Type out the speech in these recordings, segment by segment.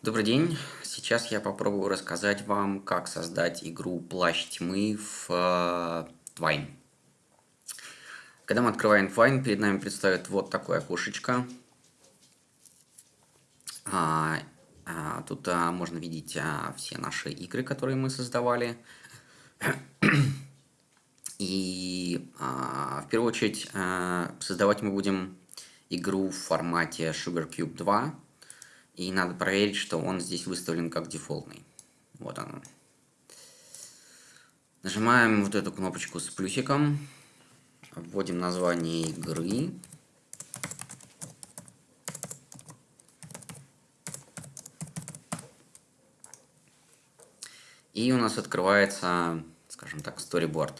Добрый день! Сейчас я попробую рассказать вам, как создать игру «Плащ тьмы» в э, Twine. Когда мы открываем Twine, перед нами предстает вот такое окошечко. А, а, тут а, можно видеть а, все наши игры, которые мы создавали. И а, в первую очередь а, создавать мы будем игру в формате SugarCube 2 и надо проверить, что он здесь выставлен как дефолтный. Вот он. Нажимаем вот эту кнопочку с плюсиком. Вводим название игры. И у нас открывается, скажем так, storyboard.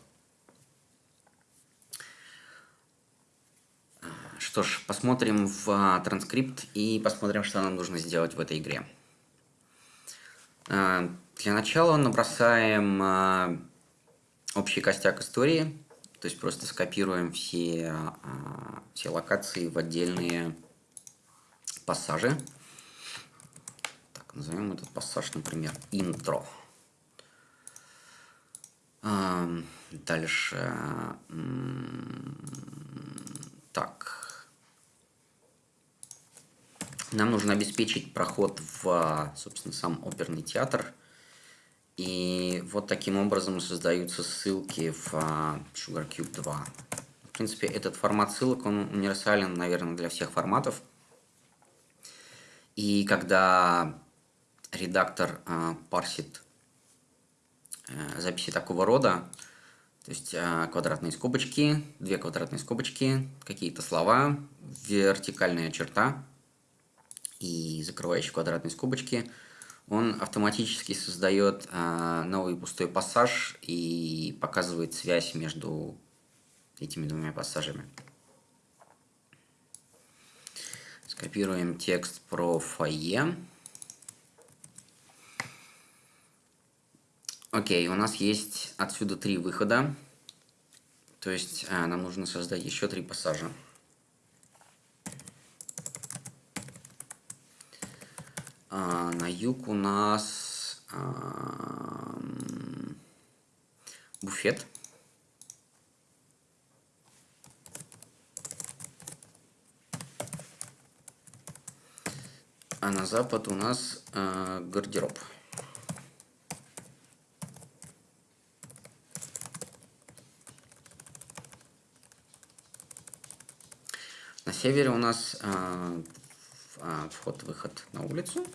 Что ж, посмотрим в а, транскрипт и посмотрим, что нам нужно сделать в этой игре. А, для начала набросаем а, общий костяк истории, то есть просто скопируем все, все локации в отдельные пассажи. Так, назовем этот пассаж, например, интро. Дальше. Так. Нам нужно обеспечить проход в, собственно, сам оперный театр. И вот таким образом создаются ссылки в а, SugarCube 2. В принципе, этот формат ссылок, он универсален, наверное, для всех форматов. И когда редактор э, парсит э, записи такого рода, то есть э, квадратные скобочки, две квадратные скобочки, какие-то слова, вертикальная черта, и закрывающие квадратные скобочки, он автоматически создает э, новый пустой пассаж и показывает связь между этими двумя пассажами. Скопируем текст про фойе. Окей, у нас есть отсюда три выхода. То есть э, нам нужно создать еще три пассажа. А, на юг у нас а, буфет. А на запад у нас а, гардероб. На севере у нас а, вход-выход на улицу.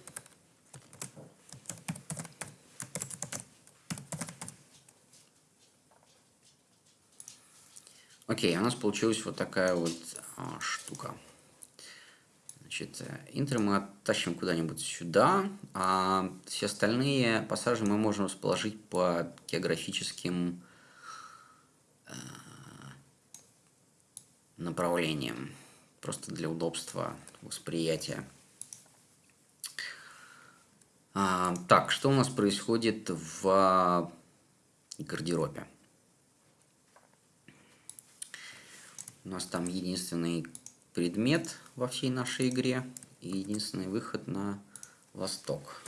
Окей, у нас получилась вот такая вот а, штука. Значит, интер мы оттащим куда-нибудь сюда, а все остальные пассажи мы можем расположить по географическим э, направлениям просто для удобства восприятия. А, так, что у нас происходит в гардеробе? У нас там единственный предмет во всей нашей игре и единственный выход на восток.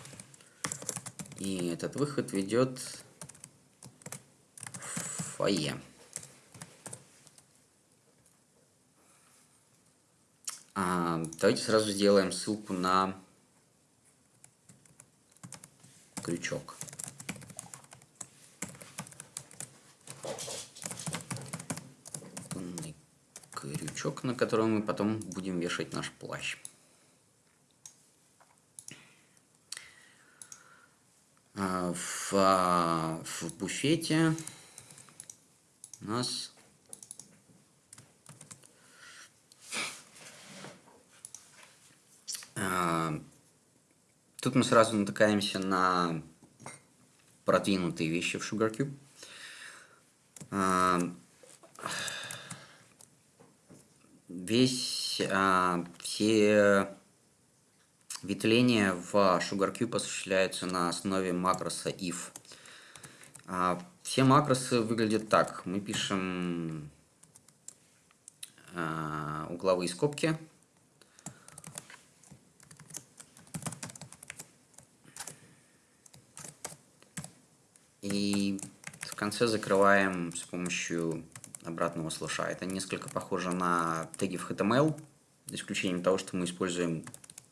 И этот выход ведет в фойе. А, давайте сразу сделаем ссылку на крючок. Крючок, на котором мы потом будем вешать наш плащ. А, в, а, в буфете у нас Тут мы сразу натыкаемся на продвинутые вещи в SugarCube. А, весь, а, все ветвления в SugarCube осуществляются на основе макроса if. А, все макросы выглядят так. Мы пишем угловые скобки и в конце закрываем с помощью обратного слэша. Это несколько похоже на теги в HTML, за исключением того, что мы используем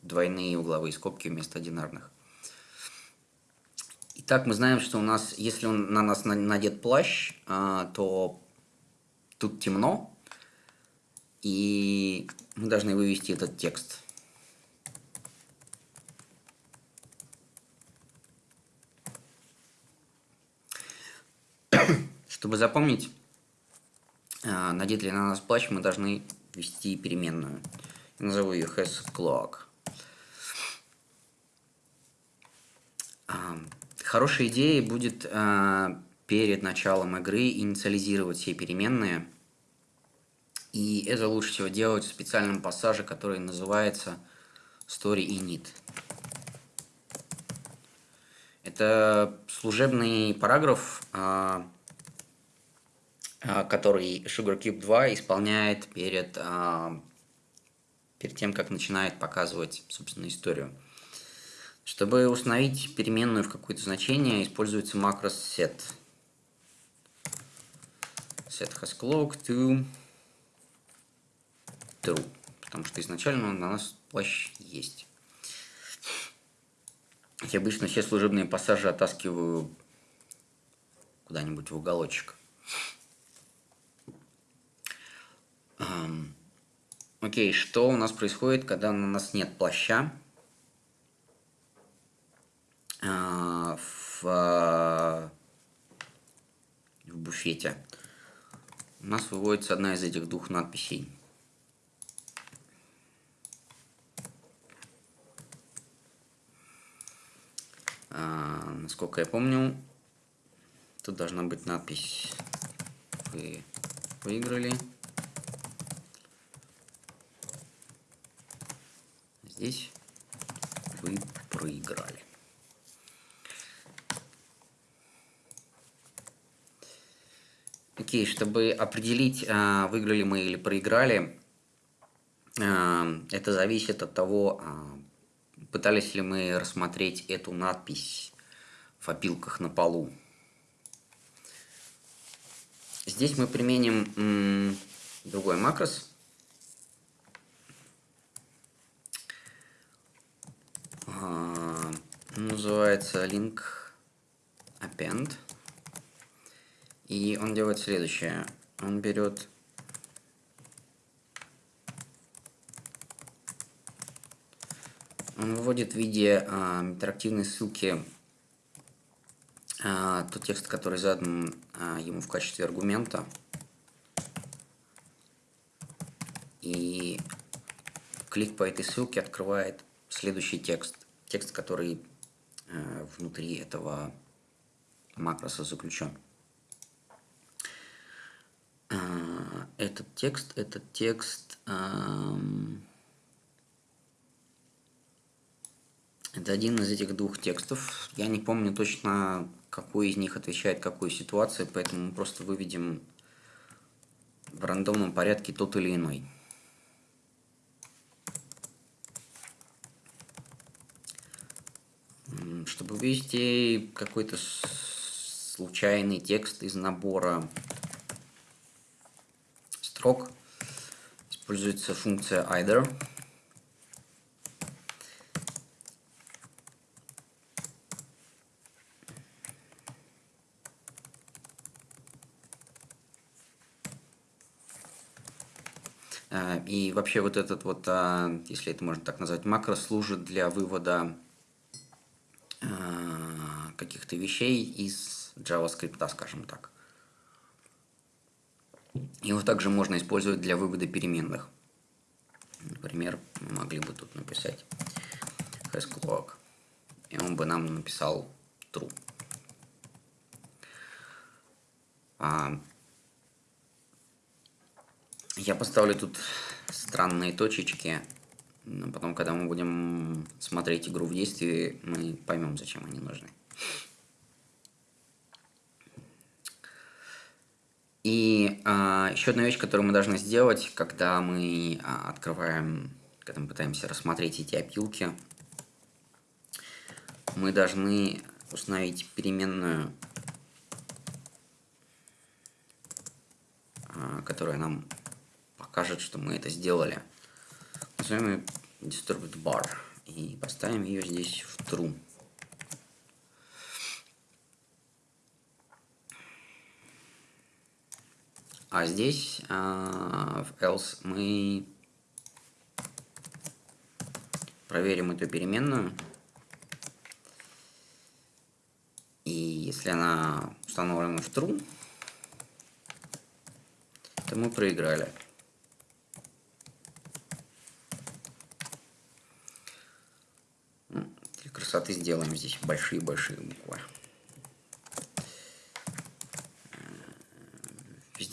двойные угловые скобки вместо одинарных. Итак, мы знаем, что у нас, если он на нас надет плащ, а, то тут темно, и мы должны вывести этот текст. Чтобы запомнить, а, надет ли на нас плащ, мы должны ввести переменную. Я назову ее hasClock. А, хорошей идеей будет а, перед началом игры инициализировать все переменные. И это лучше всего делать в специальном пассаже, который называется story init. Это служебный параграф, а, который SugarCube 2 исполняет перед, а, перед тем, как начинает показывать, собственно, историю. Чтобы установить переменную в какое-то значение, используется макрос set. Set has clock to true, потому что изначально у нас плащ есть. Я обычно все служебные пассажи оттаскиваю куда-нибудь в уголочек. Окей, что у нас происходит, когда на нас нет плаща? А, в, а, в буфете. У нас выводится одна из этих двух надписей. А, насколько я помню, тут должна быть надпись «Вы выиграли». Здесь вы проиграли. Окей, чтобы определить, а, выиграли мы или проиграли, а, это зависит от того, а, пытались ли мы рассмотреть эту надпись в опилках на полу. Здесь мы применим другой макрос – называется link append. И он делает следующее. Он берет Он выводит в виде а, интерактивной ссылки а, тот текст, который задан а, ему в качестве аргумента. И клик по этой ссылке открывает следующий текст. Текст, который внутри этого макроса заключен. Э, этот текст, этот текст, эм, это один из этих двух текстов. Я не помню точно, какой из них отвечает какой ситуации, поэтому мы просто выведем в рандомном порядке тот или иной. Чтобы ввести какой-то случайный текст из набора строк, используется функция either. А, и вообще вот этот вот, а, если это можно так назвать, макро служит для вывода каких-то вещей из JavaScript, скажем так. Его также можно использовать для вывода переменных. Например, могли бы тут написать hasClock, и он бы нам написал true. А я поставлю тут странные точечки, но потом, когда мы будем смотреть игру в действии, мы поймем, зачем они нужны. И а, еще одна вещь, которую мы должны сделать, когда мы а, открываем, когда мы пытаемся рассмотреть эти опилки, мы должны установить переменную, а, которая нам покажет, что мы это сделали. Назовем ее disturbed bar и поставим ее здесь в true. А здесь а, в else мы проверим эту переменную. И если она установлена в true, то мы проиграли. Красоты сделаем здесь большие-большие буквы.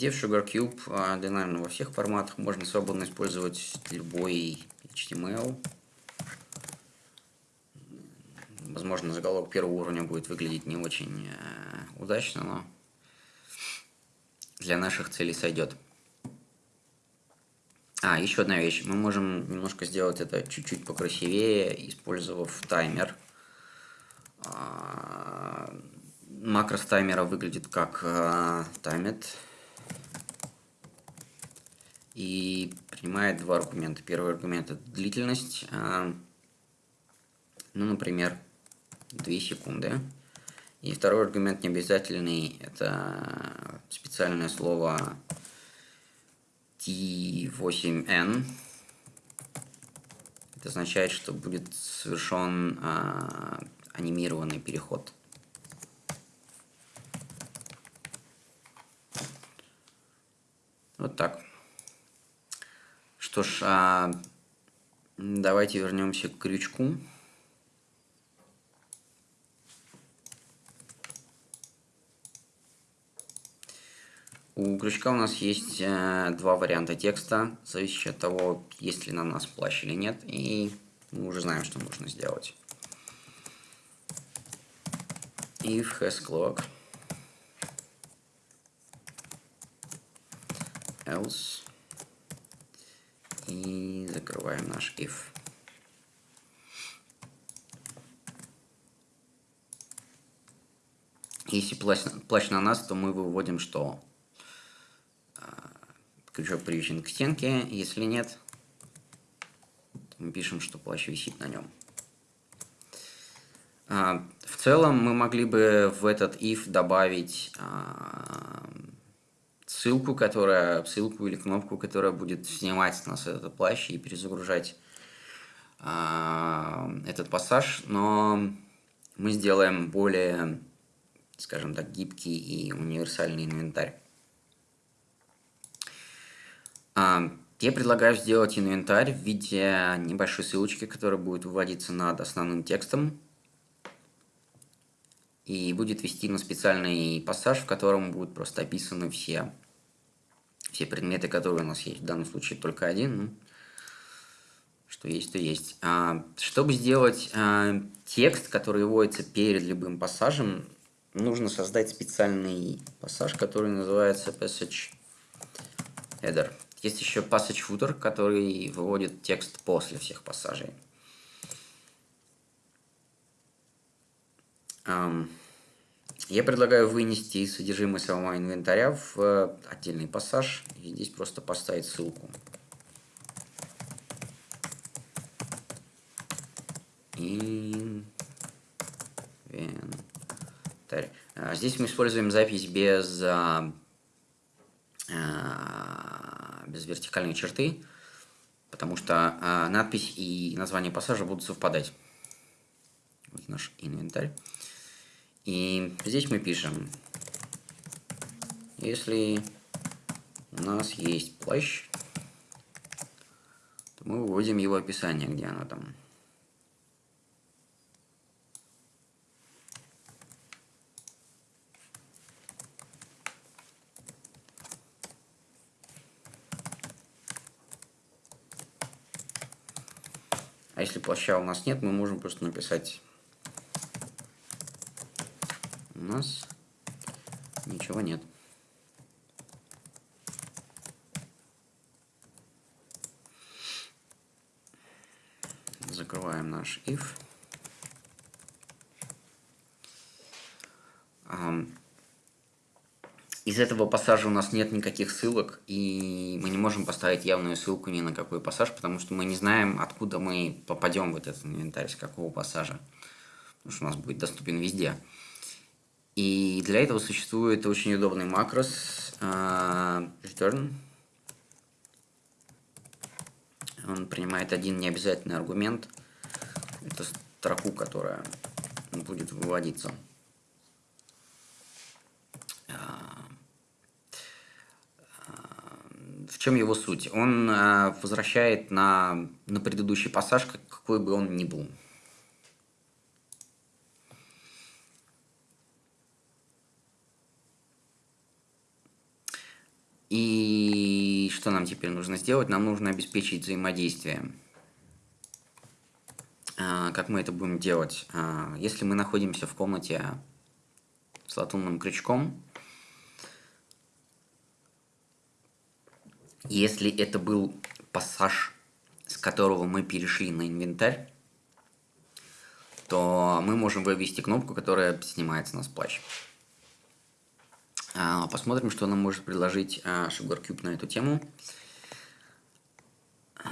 Везде в SugarCube, а, да, наверное, во всех форматах можно свободно использовать любой HTML. Возможно, заголовок первого уровня будет выглядеть не очень э, удачно, но для наших целей сойдет. А, еще одна вещь. Мы можем немножко сделать это чуть-чуть покрасивее, использовав таймер. А, макрос таймера выглядит как а, таймет и принимает два аргумента. Первый аргумент это длительность, а, ну, например, 2 секунды. И второй аргумент необязательный, это специальное слово T8N. Это означает, что будет совершен а, анимированный переход. Вот так. Что ж, а, давайте вернемся к крючку. У крючка у нас есть э, два варианта текста, зависящие от того, есть ли на нас плащ или нет, и мы уже знаем, что нужно сделать. If has clock, else, и закрываем наш if. Если плащ, плащ на нас, то мы выводим что? крючок привязан к стенке. Если нет, то мы пишем, что плащ висит на нем. А, в целом мы могли бы в этот if добавить а, ссылку, которая, ссылку или кнопку, которая будет снимать с нас этот плащ и перезагружать а, этот пассаж, но мы сделаем более, скажем так, гибкий и универсальный инвентарь. А, я предлагаю сделать инвентарь в виде небольшой ссылочки, которая будет выводиться над основным текстом и будет вести на специальный пассаж, в котором будут просто описаны все, все предметы, которые у нас есть. В данном случае только один. Ну, что есть, то есть. А, чтобы сделать а, текст, который выводится перед любым пассажем, нужно создать специальный пассаж, который называется passage header. Есть еще passage footer, который выводит текст после всех пассажей. Я предлагаю вынести содержимое самого инвентаря в э, отдельный пассаж и здесь просто поставить ссылку. Инвентарь. А, здесь мы используем запись без а, а, без вертикальной черты, потому что надпись и название пассажа будут совпадать. Вот наш инвентарь. И здесь мы пишем, если у нас есть плащ, то мы выводим его описание, где оно там. А если плаща у нас нет, мы можем просто написать у нас ничего нет. Закрываем наш if. из этого пассажа у нас нет никаких ссылок, и мы не можем поставить явную ссылку ни на какой пассаж, потому что мы не знаем, откуда мы попадем в этот инвентарь, с какого пассажа. Потому что у нас будет доступен везде. И для этого существует очень удобный макрос uh, return. Он принимает один необязательный аргумент. Это строку, которая будет выводиться. В чем его суть? Он возвращает на, на предыдущий пассаж, какой бы он ни был. И что нам теперь нужно сделать? Нам нужно обеспечить взаимодействие. А, как мы это будем делать? А, если мы находимся в комнате с латунным крючком, если это был пассаж, с которого мы перешли на инвентарь, то мы можем вывести кнопку, которая снимается на сплач. А, посмотрим, что нам может предложить а, SugarCube на эту тему. А,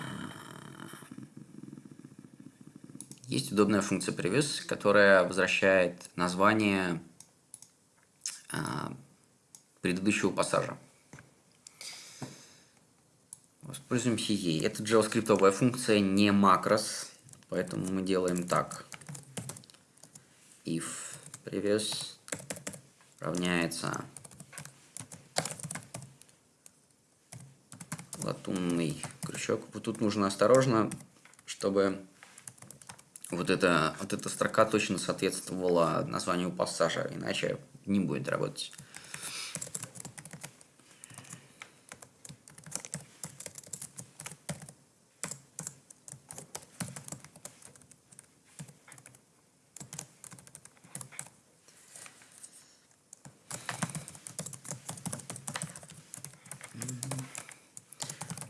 есть удобная функция previous, которая возвращает название предыдущего пассажа. Воспользуемся ей. Это JavaScript функция, не макрос, поэтому мы делаем так. If previous равняется латунный крючок. Вот тут нужно осторожно, чтобы вот эта, вот эта строка точно соответствовала названию пассажа, иначе не будет работать.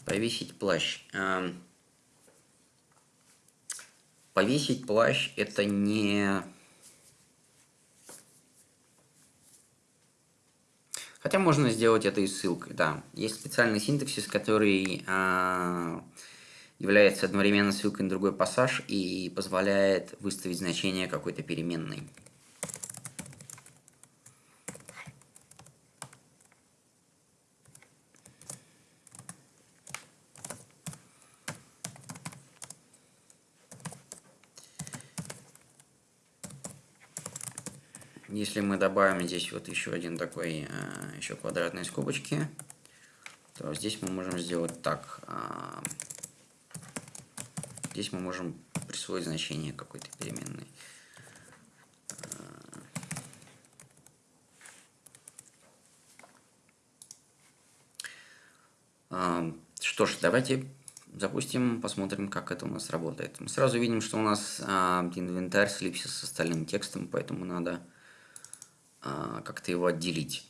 Повесить плащ. Эм, повесить плащ это не... Хотя можно сделать это и ссылкой, да. Есть специальный синтаксис, который э, является одновременно ссылкой на другой пассаж и позволяет выставить значение какой-то переменной. Если мы добавим здесь вот еще один такой, э, еще квадратные скобочки, то здесь мы можем сделать так. Э, здесь мы можем присвоить значение какой-то переменной. Э, что ж, давайте запустим, посмотрим, как это у нас работает. Мы сразу видим, что у нас инвентарь слипся с остальным текстом, поэтому надо а, как-то его отделить.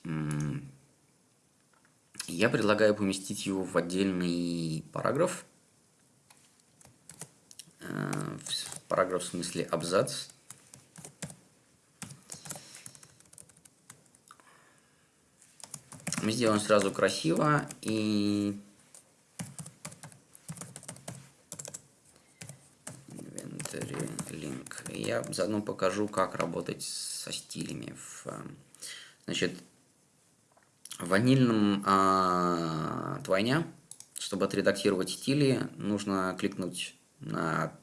Я предлагаю поместить его в отдельный параграф. А, параграф в смысле абзац. Мы сделаем сразу красиво и я заодно покажу, как работать со стилями. В, э, значит, в ванильном а, двойня, чтобы отредактировать стили, нужно кликнуть на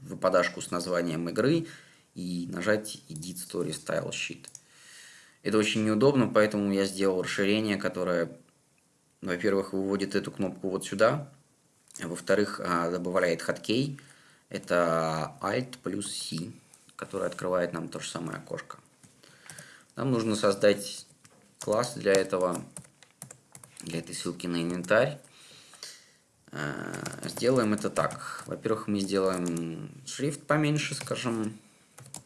выпадашку с названием игры и нажать Edit Story Style Sheet. Это очень неудобно, поэтому я сделал расширение, которое, во-первых, выводит эту кнопку вот сюда, а во-вторых, а, добавляет хоткей, это Alt плюс C который открывает нам то же самое окошко. Нам нужно создать класс для этого, для этой ссылки на инвентарь. Э, сделаем это так. Во-первых, мы сделаем шрифт поменьше, скажем,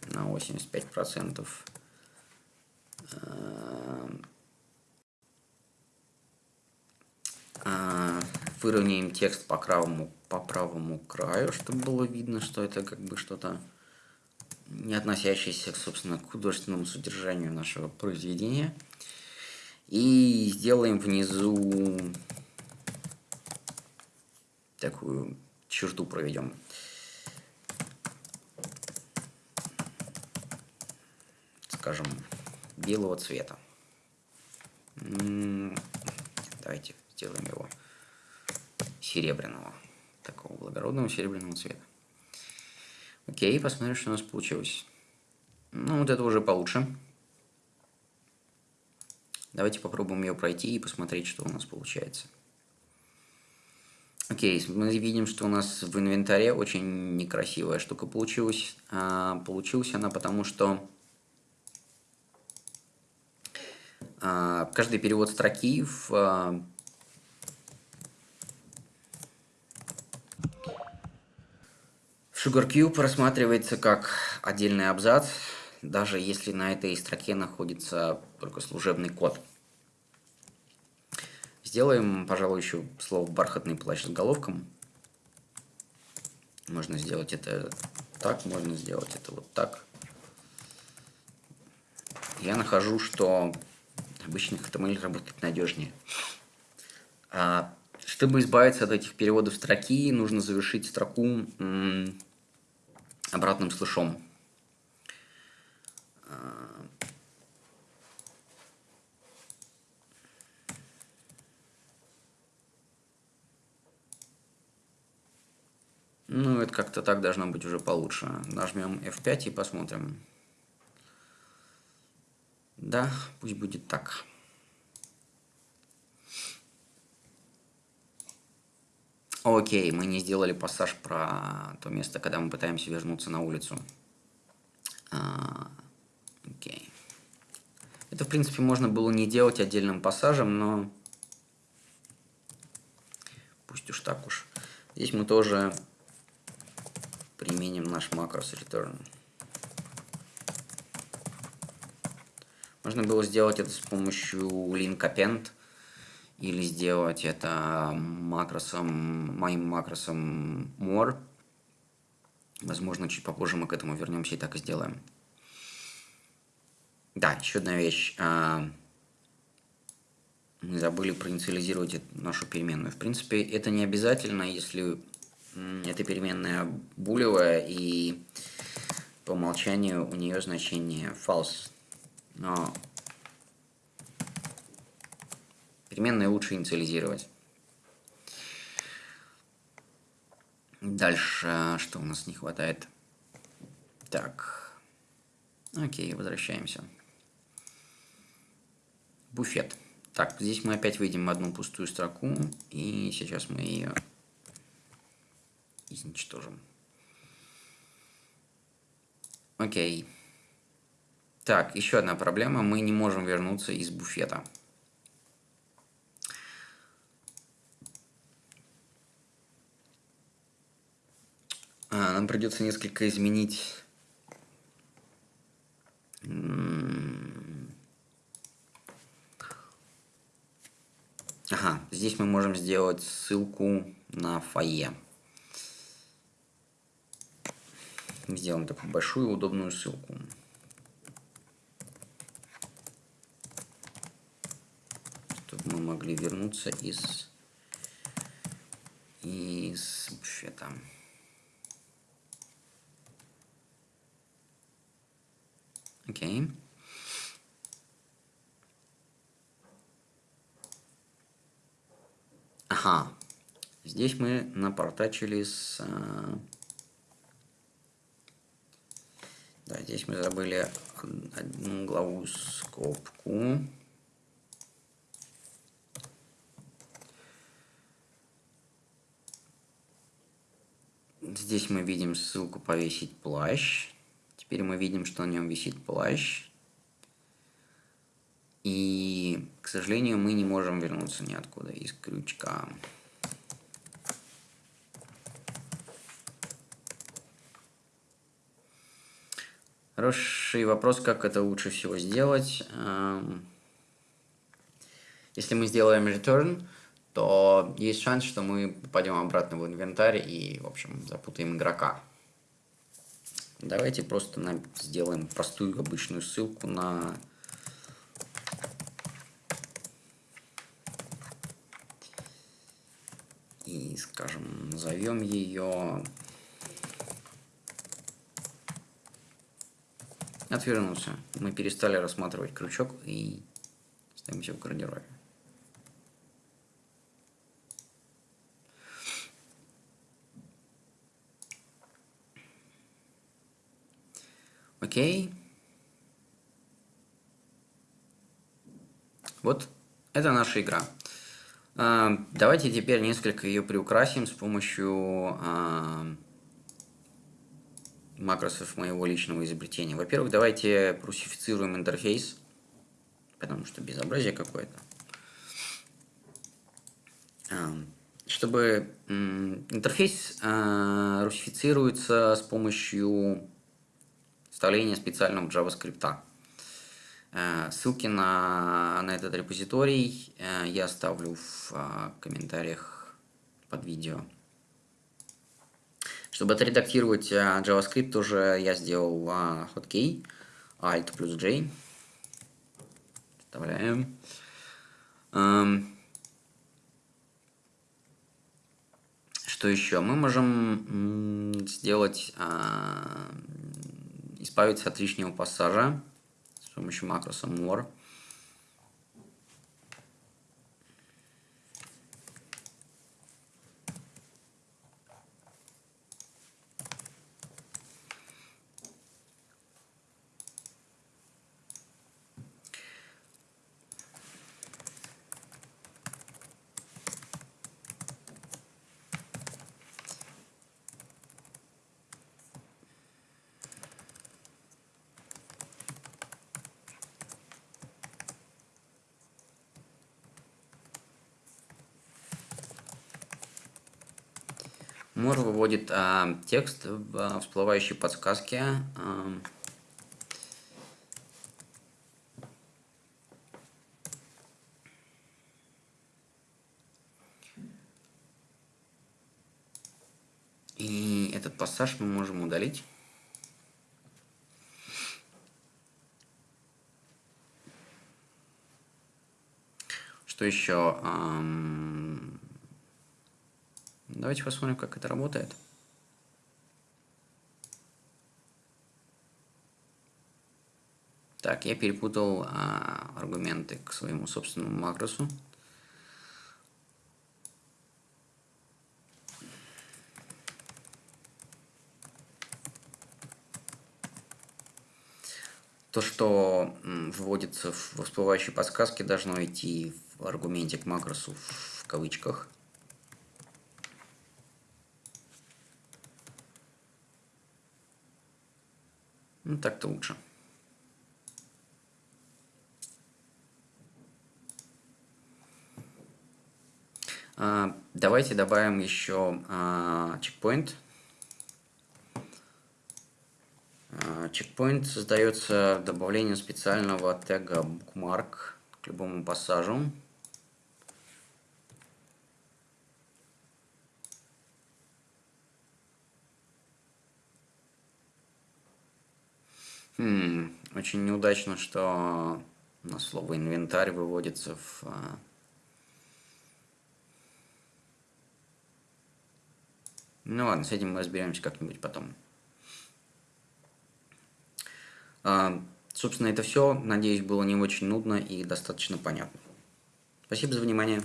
на 85%. Э, э, выровняем текст по правому, по правому краю, чтобы было видно, что это как бы что-то не относящиеся, собственно, к художественному содержанию нашего произведения. И сделаем внизу такую черту проведем. Скажем, белого цвета. Давайте сделаем его серебряного. Такого благородного серебряного цвета. Окей, посмотрим, что у нас получилось. Ну, вот это уже получше. Давайте попробуем ее пройти и посмотреть, что у нас получается. Окей, мы видим, что у нас в инвентаре очень некрасивая штука получилась. А, получилась она потому, что а, каждый перевод строки в а, SugarCube рассматривается как отдельный абзац, даже если на этой строке находится только служебный код. Сделаем, пожалуй, еще слово «бархатный плащ» с головком. Можно сделать это так, можно сделать это вот так. Я нахожу, что обычный HTML работает надежнее. А, чтобы избавиться от этих переводов строки, нужно завершить строку обратным слышом. Ну, это как-то так должно быть уже получше. Нажмем F5 и посмотрим. Да, пусть будет так. Окей, мы не сделали пассаж про то место, когда мы пытаемся вернуться на улицу. А, окей. Это, в принципе, можно было не делать отдельным пассажем, но пусть уж так уж. Здесь мы тоже применим наш макрос return. Можно было сделать это с помощью link append или сделать это макросом, моим макросом more. Возможно, чуть попозже мы к этому вернемся и так и сделаем. Да, еще одна вещь. А, мы забыли проинициализировать нашу переменную. В принципе, это не обязательно, если эта переменная булевая, и по умолчанию у нее значение false. Но переменные лучше инициализировать. Дальше, что у нас не хватает? Так, окей, возвращаемся. Буфет. Так, здесь мы опять выйдем одну пустую строку, и сейчас мы ее изничтожим. Окей. Так, еще одна проблема. Мы не можем вернуться из буфета. А, нам придется несколько изменить... Ага, здесь мы можем сделать ссылку на фойе. сделаем такую большую удобную ссылку. Чтобы мы могли вернуться из, из буфета. Окей. Okay. Ага. Здесь мы напортачили с а, Да, здесь мы забыли одну главу скобку. Здесь мы видим ссылку «Повесить плащ». Теперь мы видим, что на нем висит плащ. И, к сожалению, мы не можем вернуться ниоткуда из крючка. Хороший вопрос, как это лучше всего сделать. Эм, если мы сделаем return, то есть шанс, что мы попадем обратно в инвентарь и, в общем, запутаем игрока. Давайте просто нам сделаем простую обычную ссылку на и, скажем, назовем ее отвернулся. Мы перестали рассматривать крючок и ставимся в гардеробе. Окей. Вот это наша игра. А, давайте теперь несколько ее приукрасим с помощью а, макросов моего личного изобретения. Во-первых, давайте прусифицируем интерфейс, потому что безобразие какое-то. А, чтобы интерфейс русифицируется с помощью вставления специального JavaScript. Э, ссылки на, на этот репозиторий э, я оставлю в э, комментариях под видео. Чтобы отредактировать JavaScript, тоже я сделал hotkey Alt плюс J. Вставляем. Эм, что еще? Мы можем сделать, избавиться от лишнего пассажа с помощью макроса more. Мор выводит а, текст в а, всплывающей подсказке. А, и этот пассаж мы можем удалить. Что еще? Давайте посмотрим, как это работает. Так, я перепутал а, аргументы к своему собственному макросу. То, что вводится в всплывающей подсказке, должно идти в аргументе к макросу в кавычках – Ну, так-то лучше. А, давайте добавим еще а, чекпоинт. А, чекпоинт создается добавлением специального тега bookmark к любому пассажу. Хм, очень неудачно, что на слово инвентарь выводится в... А, ну ладно, с этим мы разберемся как-нибудь потом. А, собственно, это все. Надеюсь, было не очень нудно и достаточно понятно. Спасибо за внимание.